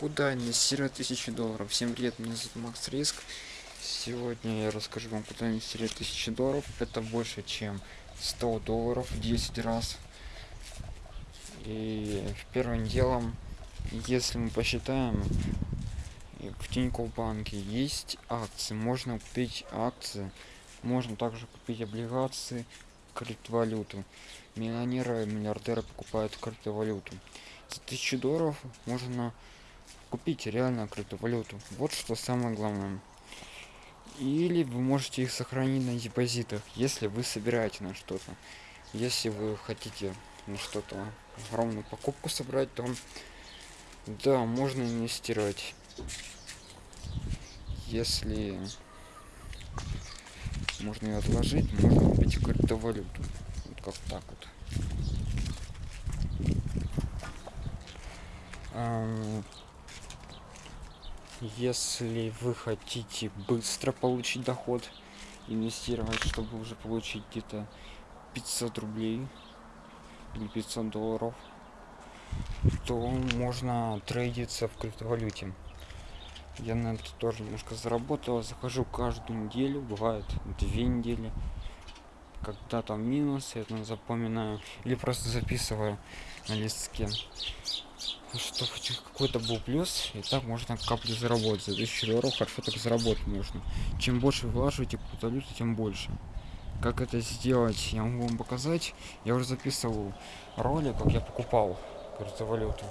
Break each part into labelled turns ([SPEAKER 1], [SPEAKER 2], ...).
[SPEAKER 1] Куда инвестировать тысячу долларов? Всем привет, меня зовут Макс Риск. Сегодня я расскажу вам, куда инвестировать тысячу долларов. Это больше, чем 100 долларов в 10 раз. И первым делом, если мы посчитаем, в Тинькофф банке есть акции. Можно купить акции, можно также купить облигации, криптовалюту. Миллионеры, миллиардеры покупают криптовалюту. За 1000 долларов можно купить реально криптовалюту. Вот что самое главное. Или вы можете их сохранить на депозитах, если вы собираете на что-то. Если вы хотите на что-то огромную покупку собрать, то да, можно инвестировать. Если можно ее отложить, можно купить криптовалюту. Вот как так вот. Если вы хотите быстро получить доход инвестировать чтобы уже получить где-то 500 рублей или 500 долларов то можно трейдиться в криптовалюте. Я на это тоже немножко заработал. Захожу каждую неделю бывает две недели когда там минус я там запоминаю или просто записываю на листке что какой-то был плюс и так можно каплю заработать. За 1000 долларов хорошо так заработать можно. Чем больше вложите валюту тем больше. Как это сделать я могу вам показать. Я уже записывал ролик как я покупал криптовалюту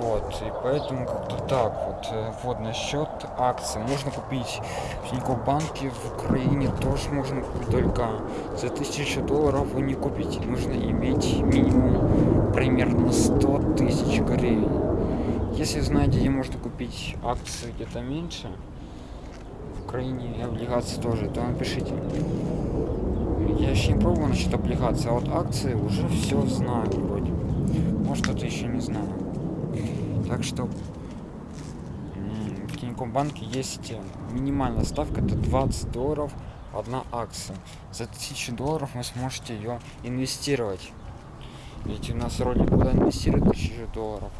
[SPEAKER 1] вот и поэтому как-то так вот э, вот насчет акций. Можно купить в Тинькофф банке в Украине тоже можно купить только за тысячу долларов вы не купите. Нужно иметь минимум примерно 100 тысяч гривен. Если знаете где можно купить акции где-то меньше в Украине облигации тоже то напишите. Я еще не пробовал насчет облигаций а вот акции уже все знаю вроде может кто-то еще не знаю так что в Тинькофф банке есть минимальная ставка, это 20 долларов одна акция. За 1000 долларов вы сможете ее инвестировать. Ведь у нас ролик куда инвестировать 1000 долларов.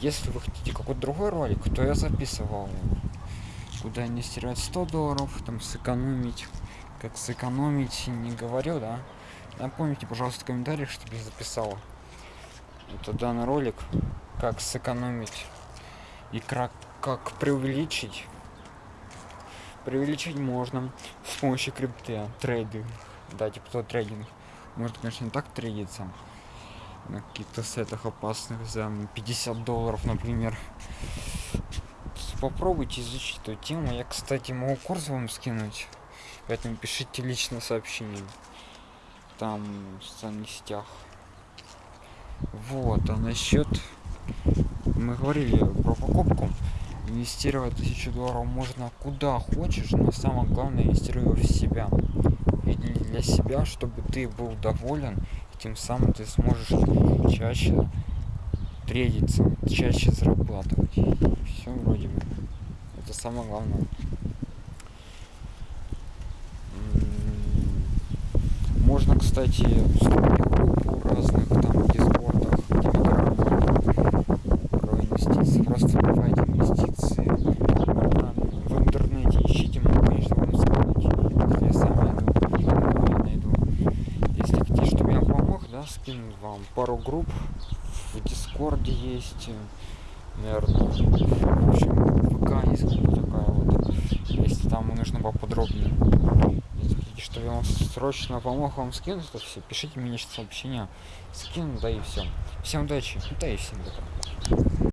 [SPEAKER 1] Если вы хотите какой-то другой ролик, то я записывал куда инвестировать 100 долларов, там сэкономить. Как сэкономить, не говорю, да? Напомните, пожалуйста, в комментариях, чтобы я записал. Это данный ролик как сэкономить и как, как преувеличить преувеличить можно с помощью крипты трейдинг да типа то трейдинг. Может конечно не так трейдиться на каких-то сетах опасных за 50 долларов например. Попробуйте изучить эту тему. Я кстати могу курс вам скинуть. Поэтому пишите лично сообщение. Там в социальных сетях вот а насчет мы говорили про покупку. Инвестировать тысячу долларов можно куда хочешь но самое главное инвестируй в себя. И для себя чтобы ты был доволен и тем самым ты сможешь чаще трейдиться чаще зарабатывать. Все вроде бы. Это самое главное. Можно кстати разных там дискордах просто вбивайте инвестиции в интернете ищите могу конечно вам сказать если я сам найду я найду если хотите чтобы я помог да скину вам пару групп. В дискорде есть наверное в общем вк есть такая вот. Если там нужно поподробнее. Если хотите чтобы я вам срочно помог вам скинуть то все пишите мне сообщение скину да и все всем удачи да и всем пока